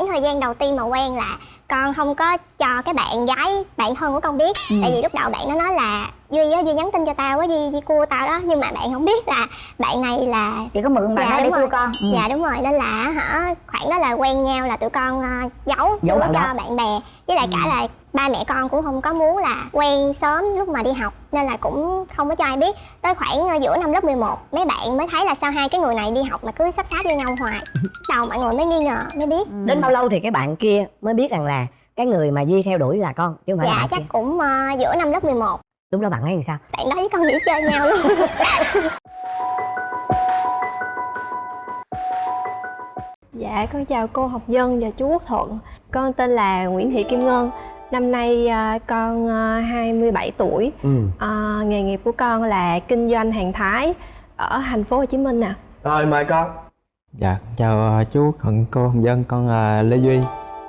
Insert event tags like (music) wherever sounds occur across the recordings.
khoảng thời gian đầu tiên mà quen là con không có cho cái bạn gái bạn thân của con biết ừ. tại vì lúc đầu bạn nó nói là duy á duy nhắn tin cho tao á duy duy cua tao đó nhưng mà bạn không biết là bạn này là chỉ có mượn bạn dạ, để cua con ừ. dạ đúng rồi nên là hả khoảng đó là quen nhau là tụi con uh, giấu giấu cho đó. bạn bè với lại ừ. cả là ba mẹ con cũng không có muốn là quen sớm lúc mà đi học nên là cũng không có cho ai biết tới khoảng uh, giữa năm lớp 11 mấy bạn mới thấy là sao hai cái người này đi học mà cứ sắp sáp với nhau hoài (laughs) đầu mọi người mới nghi ngờ mới biết ừ. đến bao lâu thì cái bạn kia mới biết rằng là cái người mà duy theo đuổi là con chứ không phải dạ là chắc kia. cũng uh, giữa năm lớp 11 lúc đó bạn ấy làm sao? Bạn đó với con nghỉ chơi nhau luôn (laughs) Dạ, con chào cô học dân và chú Quốc Thuận. Con tên là Nguyễn Thị Kim Ngân. Năm nay uh, con uh, 27 tuổi. Ừ. uh, Nghề nghiệp của con là kinh doanh hàng Thái Ở thành phố Hồ Chí Minh nè Rồi, mời con. Dạ, chào uh, chú Thuận, cô học dân Con là Lê Duy.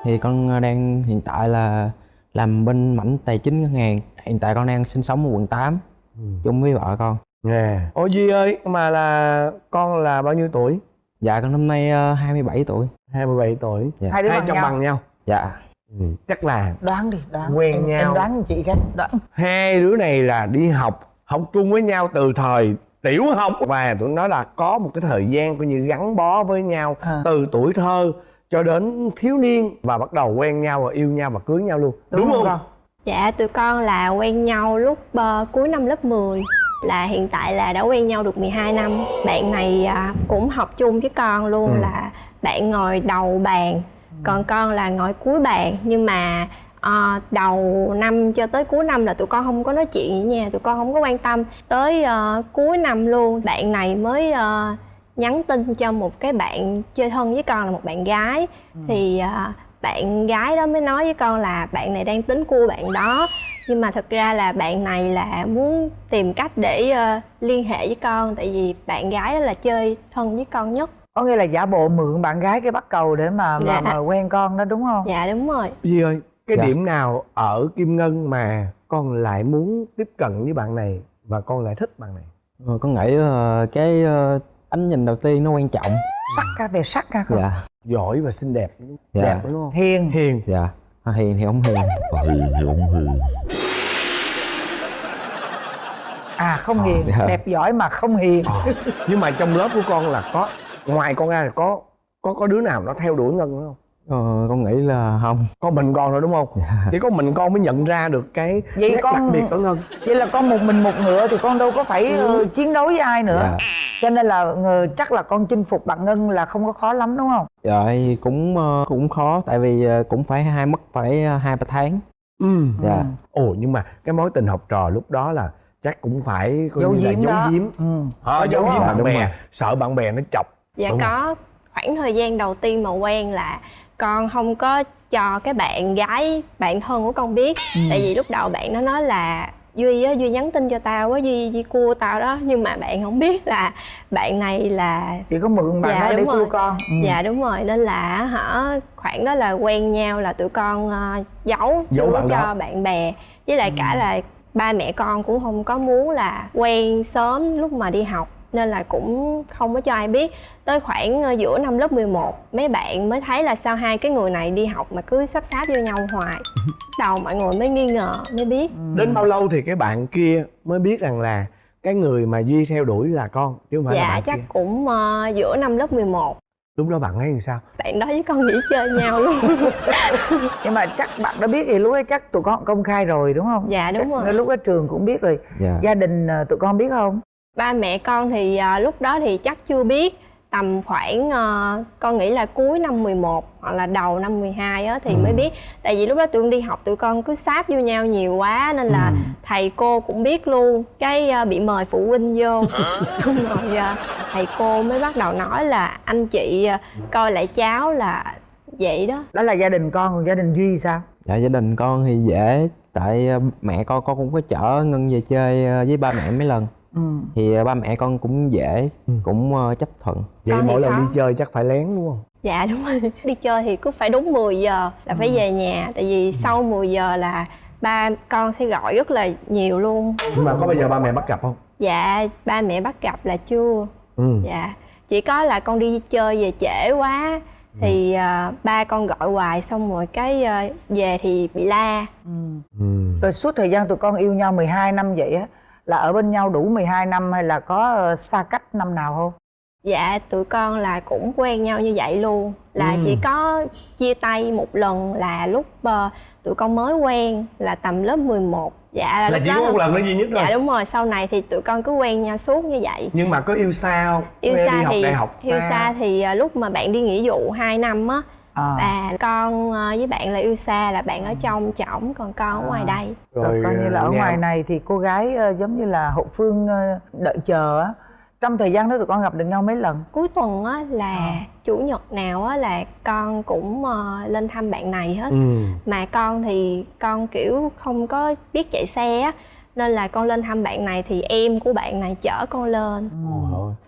Thì con đang hiện tại là làm bên mảnh tài chính ngân hàng hiện tại con đang sinh sống ở quận 8 ừ. chung với vợ con nè yeah. ôi duy ơi mà là con là bao nhiêu tuổi dạ con năm nay uh, 27 tuổi 27 tuổi dạ. hai đứa hai trong nhau. bằng nhau dạ ừ. chắc là đoán đi đoán quen em, nhau em đoán chị cái đoán hai đứa này là đi học học chung với nhau từ thời tiểu học và tụi nó là có một cái thời gian coi như gắn bó với nhau à. từ tuổi thơ cho đến thiếu niên và bắt đầu quen nhau và yêu nhau và cưới nhau luôn đúng, đúng không? không Dạ tụi con là quen nhau lúc uh, cuối năm lớp 10 Là hiện tại là đã quen nhau được 12 năm Bạn này uh, cũng học chung với con luôn ừ. là bạn ngồi đầu bàn. Còn con là ngồi cuối bàn Nhưng mà uh, đầu năm cho tới cuối năm là tụi con không có nói chuyện với nha Tụi con không có quan tâm Tới uh, cuối năm luôn bạn này mới uh, nhắn tin cho một cái bạn chơi thân với con là một bạn gái ừ. Thì uh, bạn gái đó mới nói với con là bạn này đang tính cua bạn đó nhưng mà thật ra là bạn này là muốn tìm cách để uh, liên hệ với con tại vì bạn gái đó là chơi thân với con nhất có nghĩa là giả bộ mượn bạn gái cái bắt cầu để mà dạ. mà, mà quen con đó đúng không dạ đúng rồi Duy ơi cái dạ. điểm nào ở kim ngân mà con lại muốn tiếp cận với bạn này và con lại thích bạn này ờ, con nghĩ là cái uh, ánh nhìn đầu tiên nó quan trọng. Sắc ca về sắc ca không? Dạ. Giỏi và xinh đẹp. Dạ. đẹp đúng không? Hiền. Hiền. Dạ. À, hiền thì không hiền. À, hiền thì không hiền. À không à, hiền. dạ. đẹp giỏi mà không hiền. À. nhưng mà trong lớp của con là có ngoài con ra là có có có đứa nào nó theo đuổi ngân không Ờ, con nghĩ là không Có mình con thôi đúng không? Dạ. Chỉ có mình con mới nhận ra được cái vậy nét con... đặc biệt của Ngân Vậy là con một mình một ngựa thì con đâu có phải ừ. uh, chiến đấu với ai nữa dạ. Cho nên là uh, chắc là con chinh phục bạn Ngân là không có khó lắm đúng không? Dạ cũng uh, cũng khó tại vì uh, cũng phải hai mất phải hai ba tháng Ừ Dạ Ồ nhưng mà cái mối tình học trò lúc đó là chắc cũng phải coi giấu như là giấu giếm ừ. à, giấu giếm bạn bè sợ bạn bè nó chọc dạ Đúng có không? khoảng thời gian đầu tiên mà quen là con không có cho cái bạn gái bạn thân của con biết ừ. tại vì lúc đầu bạn nó nói là duy á duy nhắn tin cho tao á duy duy cua tao đó nhưng mà bạn không biết là bạn này là chỉ có mượn bạn dạ, đó để rồi. cua con ừ. dạ đúng rồi nên là hả khoảng đó là quen nhau là tụi con uh, giấu, giấu bạn cho đó. bạn bè với lại ừ. cả là ba mẹ con cũng không có muốn là quen sớm lúc mà đi học nên là cũng không có cho ai biết. Tới khoảng ờ, giữa năm lớp 11 mấy bạn mới thấy là sao hai cái người này đi học mà cứ sắp sáp vô nhau hoài. (laughs) Đầu mọi người mới nghi ngờ mới biết. Ừ. đến bao lâu thì cái bạn kia mới biết rằng là cái người mà duy theo đuổi là con chứ không phải dạ là bạn chắc kia. cũng uh, giữa năm lớp 11 lúc đó bạn ấy làm sao? Bạn đó với con nghỉ chơi nhau luôn. (laughs) Nhưng mà chắc bạn đã biết thì lúc ấy chắc tụi con công khai rồi đúng không? Dạ đúng chắc rồi. lúc ở trường cũng biết rồi. Dạ. gia đình ờ, tụi con biết không ba mẹ con thì uh, lúc đó thì chắc chưa biết tầm khoảng uh, con nghĩ là cuối năm 11 hoặc là đầu năm 12 á thì ừ. mới biết. Tại vì lúc đó tụi con đi học tụi con cứ sáp vô nhau nhiều quá nên là ừ. thầy cô cũng biết luôn. Cái uh, bị mời phụ huynh vô. (laughs) Xong rồi uh, thầy cô mới bắt đầu nói là anh chị uh, coi lại cháu là vậy đó. Đó là gia đình con còn gia đình duy sao? Dạ gia đình con thì dễ. Tại mẹ con con cũng có chở ngân về chơi với ba mẹ mấy lần ừ. thì à, ba mẹ con cũng dễ ừ. cũng uh, chấp thuận vậy con mỗi lần đi chơi chắc phải lén đúng không dạ đúng rồi (laughs) đi chơi thì cứ phải đúng 10 giờ là ừ. phải về nhà tại vì ừ. sau 10 giờ là ba con sẽ gọi rất là nhiều luôn nhưng mà có bao giờ ba mẹ bắt gặp không dạ ba mẹ bắt gặp là chưa ừ. dạ chỉ có là con đi chơi về trễ quá thì à, ba con gọi hoài xong rồi cái à, về thì bị la ừ. ừ. rồi suốt thời gian tụi con yêu nhau 12 năm vậy á là ở bên nhau đủ 12 năm hay là có ờ, xa cách năm nào không? Dạ tụi con là cũng quen nhau như vậy luôn. Là Ừ. chỉ có chia tay một lần là lúc ờ, tụi con mới quen là tầm lớp 11 dạ là, chỉ có một lần đó duy nhất thôi. Dạ đúng rồi sau này thì tụi con cứ quen nhau suốt như vậy. Nhưng mà có yêu xa không? Yêu xa đi học thì đại học yêu xa. thì à, lúc mà bạn đi nghĩa vụ 2 năm á à. là con à, với bạn là yêu xa là bạn ở trong trỏng còn con ở ngoài À. đây rồi coi như là ở nhau. ngoài này thì cô gái ờ, giống như là hậu phương ờ, đợi chờ á trong thời gian đó tụi con gặp được nhau mấy lần cuối tuần á là À. chủ nhật nào á là con cũng ờ, lên thăm bạn này hết ừ. mà con thì con kiểu không có biết chạy xe á nên là con lên thăm bạn này thì em của bạn này chở con lên.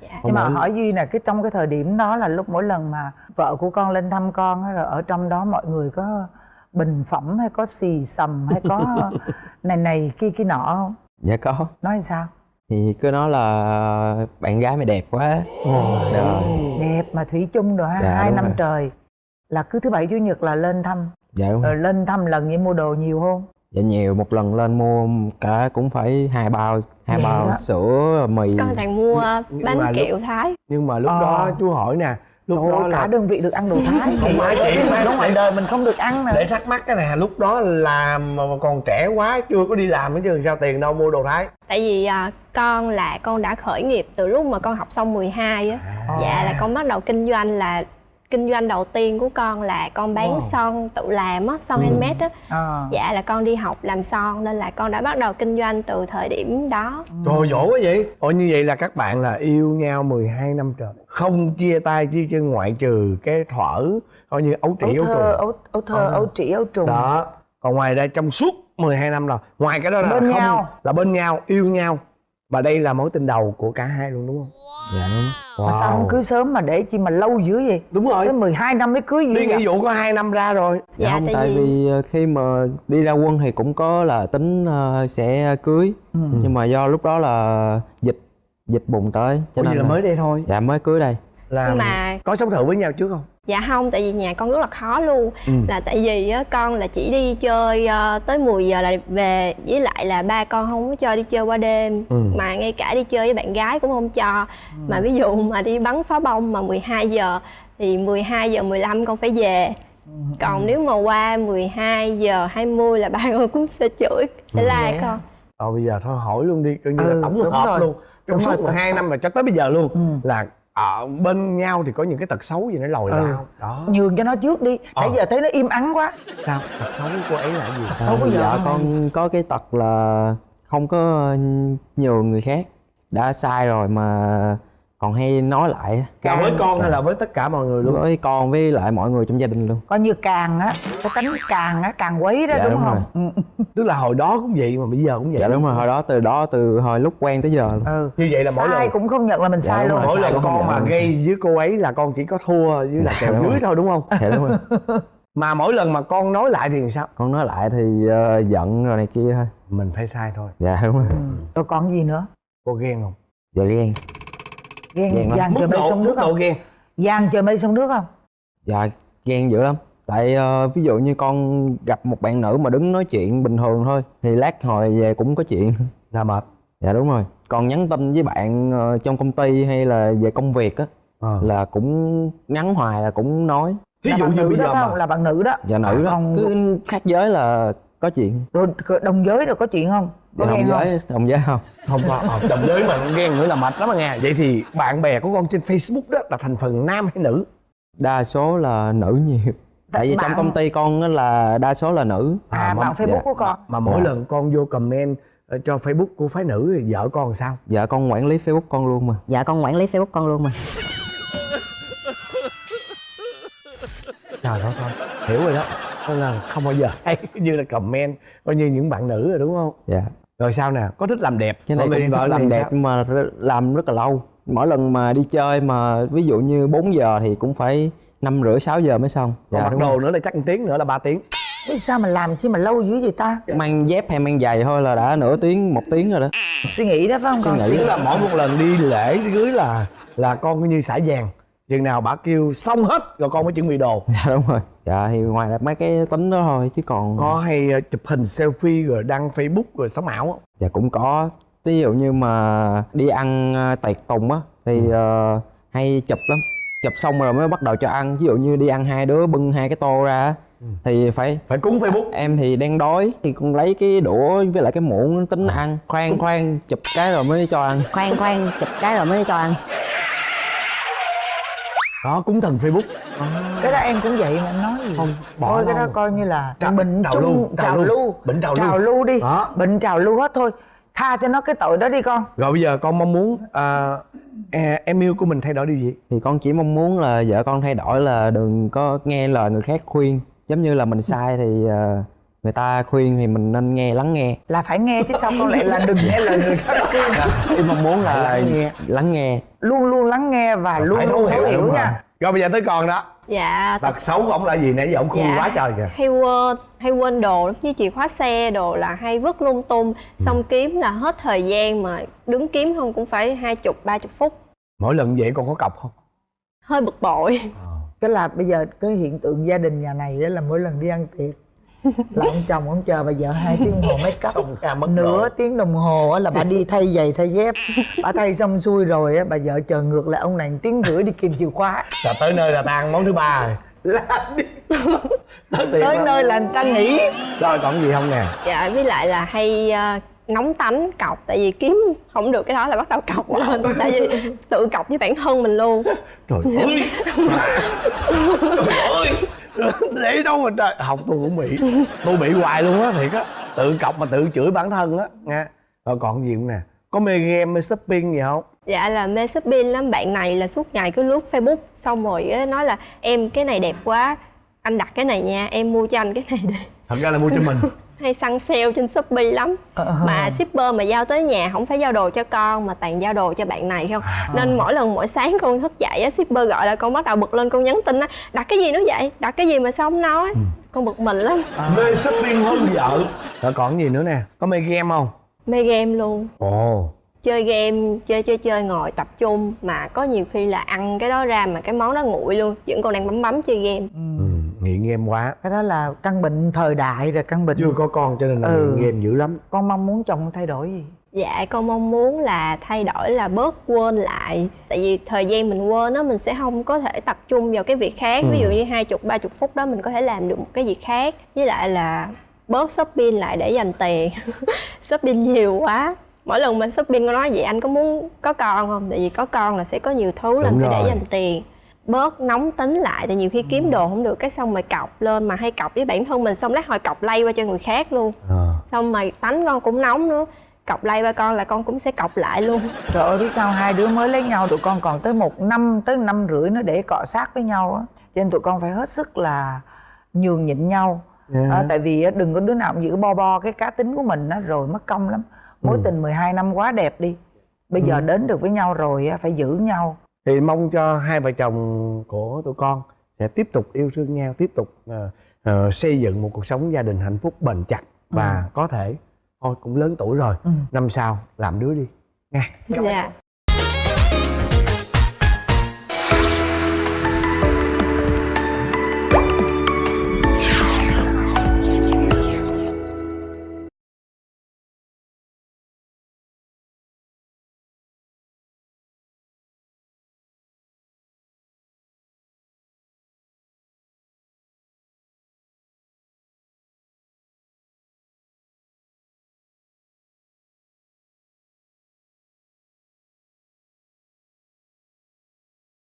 Dạ. nhưng mà hỏi duy nè cái trong cái thời điểm đó là lúc mỗi lần mà vợ của con lên thăm con á rồi ở trong đó mọi người có bình phẩm hay có xì xầm hay có (laughs) này này kia kia nọ không? Dạ có. Nói sao? Thì cứ nói là bạn gái mày đẹp quá. Rồi đẹp mà thủy chung rồi ha Dạ, hai năm rồi. trời. Là cứ thứ bảy chủ nhật là lên thăm. Dạ đúng rồi rồi. lên thăm lần vậy mua đồ nhiều không dạ nhiều một lần lên mua cả cũng phải hai bao hai Vậy bao đó. sữa mì. Con toàn mua bánh mà lúc- kẹo thái. Nhưng mà lúc Ờ. đó chú hỏi nè lúc Trời đó cả là đơn vị được ăn đồ thái. (laughs) Không phải chị, mà nó ngoài đời mình không được ăn nè để thắc mắc cái này lúc đó làm mà còn trẻ quá chưa có đi làm nữa chứ sao tiền đâu mua đồ thái. Tại vì à, con là con đã khởi nghiệp từ lúc mà con học xong 12 á. À. dạ là con bắt đầu kinh doanh là kinh doanh đầu tiên của con là con bán Wow. son tự làm á son Ừ. handmade á à. dạ là con đi học làm son nên là con đã bắt đầu kinh doanh từ thời điểm đó Trời ơi, dỗ quá vậy Ồ như vậy là các bạn là yêu nhau 12 năm trời Không chia tay chia chân ngoại trừ cái thuở Coi như ấu ấu trĩ ấu thơ trùng ấu, ấu thơ Ờ. ấu trĩ ấu trùng Đó Còn ngoài ra trong suốt 12 năm rồi Ngoài cái đó là Bên không nhau. Là bên nhau, yêu nhau Và đây là mối tình đầu của cả hai luôn đúng không? dạ đúng mà sao không cưới sớm mà để chi mà lâu dữ vậy? Đúng rồi. Tới 12 năm mới cưới gì Đi nghĩa vụ có 2 năm ra rồi. Dạ, Dạ, không tại tại vì- vì ờ, khi mà đi ra quân thì cũng có là tính ờ, sẽ cưới. Ừ. nhưng mà do lúc đó là dịch dịch bùng tới cho Ủa nên là mới đây thôi. Dạ mới cưới đây. Là nhưng mà Có sống thử với nhau trước không? Dạ không tại vì nhà con rất là khó luôn. Ừ. là tại vì á, con là chỉ đi chơi ờ, tới 10 giờ là về với lại là ba con không có cho đi chơi qua đêm. Ừ. mà ngay cả đi chơi với bạn gái cũng không cho. Mà ví dụ mà đi bắn pháo bông mà 12 giờ thì 12 giờ 15 con phải về. Còn nếu mà qua 12 giờ 20 là ba con cũng sẽ chửi sẽ la Vậy con. Ờ bây giờ thôi hỏi luôn đi Coi như Ừ, là tổng hợp rồi. luôn. Trong suốt rồi, 12 tật năm và cho tới bây giờ luôn Ừ. Là ở bên nhau thì có những cái tật xấu gì nó lòi Ừ. ra không? Đó nhường cho nó trước đi nãy Ờ. giờ thấy nó im ắng quá Sao? Tật xấu của cô ấy là gì? xấu của Ờ, vợ dạ con có cái tật là không có nhường người khác đã sai rồi mà còn hay nói lại Là với con hay là với tất cả mọi người luôn? với con với lại mọi người trong gia đình luôn coi như càng á cái tính càng á càng quấy đó Dạ, đúng, đúng không ừ. Tức là hồi đó cũng vậy mà bây giờ cũng vậy dạ đúng rồi hồi đó từ đó từ hồi lúc quen tới giờ luôn ừ Như vậy là mỗi sai lần cũng không nhận là mình Dạ, sai luôn rồi. Mỗi lần con mà là gây với cô ấy là con chỉ có thua với là Dạ, kèo đúng dưới rồi. thôi đúng không? dạ đúng rồi (laughs) Mà mỗi lần mà con nói lại thì sao? con nói lại thì ờ, giận rồi này kia thôi Mình phải sai thôi dạ đúng rồi Ừ. rồi còn gì nữa Cô ghen không? dạ ghen ghen Ghen lắm. trời mây sông nước không? ghen. Giang trời mây sông nước không? Dạ ghen dữ lắm. Tại ờ, ví dụ như con gặp một bạn nữ mà đứng nói chuyện bình thường thôi thì lát hồi về cũng có chuyện. Là mệt. Dạ đúng rồi. Còn nhắn tin với bạn ờ, trong công ty hay là về công việc á Ờ. là cũng nhắn hoài là cũng nói. Là dụ như bây giờ mà là bạn nữ đó. Dạ nữ đó. còn cứ khác giới là có chuyện. Rồi đồng giới rồi có chuyện không? Có đồng không giới đồng giới không? Không có ờ, đồng giới mà ghen nữa là mệt lắm à nghe. Vậy thì bạn bè của con trên facebook đó là thành phần nam hay nữ? Đa số là nữ nhiều. Tại vì bạn- trong công ty con á là đa số là nữ. À, À, bạn mà- facebook dạ. của con. Mà mỗi Dạ. lần con vô comment cho facebook của phái nữ thì vợ con làm sao? Dạ con quản lý facebook con luôn mà. Dạ con quản lý facebook con luôn mà. Trời ơi hiểu rồi đó nên là không bao giờ thấy (laughs) như là comment coi như những bạn nữ rồi đúng không? Dạ. Rồi sao nè? Có thích làm đẹp? Cái này Còn cũng vợ thích làm đẹp sao? nhưng mà làm rất là lâu. Mỗi lần mà đi chơi mà ví dụ như 4 giờ thì cũng phải năm rưỡi 6 giờ mới xong. Còn dạ mặc đúng đồ nữa là chắc một tiếng nữa là 3 tiếng. Biết sao mà làm chi mà lâu dữ vậy ta? Mang dép hay mang giày thôi là đã nửa tiếng một tiếng rồi đó. Suy nghĩ đó phải không? Suy con nghĩ. suy tức là mỗi một lần đi lễ đi cưới là là con coi như xả vàng. Chừng nào bà kêu xong hết rồi con mới chuẩn bị đồ. Dạ đúng rồi dạ thì ngoài là mấy cái tính đó thôi chứ còn có hay ờ, chụp hình selfie rồi đăng facebook rồi sống ảo không? Dạ cũng có. Ví dụ như mà đi ăn ờ, tiệc tùng á thì ờ, hay chụp lắm. Chụp xong rồi mới bắt đầu cho ăn. Ví dụ như đi ăn hai đứa bưng hai cái tô ra á, thì phải phải cúng facebook. Em thì đang đói thì con lấy cái đũa với lại cái muỗng tính ăn. Khoan khoan chụp cái rồi mới cho ăn. Khoan khoan chụp cái rồi mới cho ăn đó cúng thần facebook. Cái đó em cũng vậy mà em nói gì. Không, bỏ thôi cái đó coi như là Trào- bệnh trào lưu, trào trào lưu. Bệnh trào lưu. trào lưu. đi. Đó. bệnh trào lưu hết thôi. Tha cho nó cái tội đó đi con. Rồi bây giờ con mong muốn à, à, em yêu của mình thay đổi điều gì? Thì con chỉ mong muốn là vợ con thay đổi là đừng có nghe lời người khác khuyên. Giống như là mình sai thì ờ, người ta khuyên thì mình nên nghe lắng nghe. Là phải nghe chứ sao con lại là đừng nghe lời người khác khuyên? Em mong muốn là lắng nghe. lắng nghe. Luôn luôn lắng nghe và luôn phải luôn thấu hiểu nha. Rồi bây giờ tới con đó. Dạ tật xấu của ổng là gì nãy giờ ổng khui Dạ. quá trời kìa. hay quên hay quên đồ lắm. Như chìa khóa xe đồ là hay vứt lung tung. Xong kiếm là hết thời gian mà đứng kiếm không cũng phải hai chục ba chục phút. Mỗi lần vậy con có cọc không? Hơi bực bội. Cái là bây giờ cái hiện tượng gia đình nhà này đó là mỗi lần đi ăn tiệc là ông chồng ông chờ bà vợ hai tiếng đồng hồ make up. Xong ra mất nửa rồi. tiếng đồng hồ á là bà đi thay giày thay dép. Bà thay xong xuôi rồi á bà vợ chờ ngược lại ông này tiếng rưỡi đi kìm chìa khóa. Là tới nơi là tan món thứ ba rồi. Là đi. Tới nơi là người ta nghỉ. Rồi còn gì không nè? Dạ với lại là hay ờ, nóng tánh cọc. Tại vì kiếm không được cái đó là bắt đầu cọc lên. Tại vì tự cọc với bản thân mình luôn. Trời ơi. (laughs) Trời ơi (laughs) để đâu mà trời. Học tôi cũng bị tôi bị hoài luôn á thiệt á. Tự cọc mà tự chửi bản thân á nha rồi còn gì nè? Có mê game mê shopping gì không? Dạ là mê shopping lắm. Bạn này là suốt ngày cứ lướt facebook xong rồi á, nói là em cái này đẹp quá anh đặt cái này nha em mua cho anh cái này đi. Thật ra là mua cho mình (laughs) hay săn sale trên shopee lắm. Ờ. mà shipper mà giao tới nhà không phải giao đồ cho con mà toàn giao đồ cho bạn này không? Nên mỗi lần mỗi sáng con thức dậy á shipper gọi là con bắt đầu bực lên con nhắn tin á đặt cái gì nó vậy? Đặt cái gì mà sao không nói? Con bực mình lắm. Mê shopping hơn vợ. Rồi còn gì nữa nè? Có mê game không? Mê game luôn. Ồ. Chơi game chơi chơi chơi ngồi tập trung mà có nhiều khi là ăn cái đó ra mà cái món đó nguội luôn vẫn còn đang bấm bấm chơi game. Ừ, nghiện game quá. Cái đó là căn bệnh thời đại rồi căn bệnh chưa có con cho nên là Ừ. nghiện game dữ lắm. Con mong muốn chồng thay đổi gì? Dạ con mong muốn là thay đổi là bớt quên lại. Tại vì thời gian mình quên á mình sẽ không có thể tập trung vào cái việc khác. Ví dụ như hai chục ba chục phút đó mình có thể làm được một cái việc khác. Với lại là bớt shopping lại để dành tiền. (laughs) Shopping nhiều quá. Mỗi lần mình shopping con nói vậy anh có muốn có con không? Tại vì có con là sẽ có nhiều thứ là phải để dành tiền bớt nóng tính lại tại nhiều khi kiếm đồ không được cái xong rồi cọc lên mà hay cọc với bản thân mình xong lát hồi cọc lay qua cho người khác luôn. Ờ. xong mà tánh con cũng nóng nữa cọc lay ba con là con cũng sẽ cọc lại luôn. Trời ơi biết sao hai đứa mới lấy nhau tụi con còn tới một năm tới năm rưỡi nữa để cọ sát với nhau á. Cho nên tụi con phải hết sức là nhường nhịn nhau. Dạ. Ờ, tại vì đừng có đứa nào cũng giữ bo bo cái cá tính của mình á rồi mất công lắm. Mối Ừ. tình 12 năm quá đẹp đi. Bây giờ đến được với nhau rồi á phải giữ nhau thì mong cho hai vợ chồng của tụi con sẽ tiếp tục yêu thương nhau tiếp tục ờ, ờ, xây dựng một cuộc sống gia đình hạnh phúc bền chặt và có thể thôi cũng lớn tuổi rồi Ừ. năm sau làm đứa đi. Nha. Dạ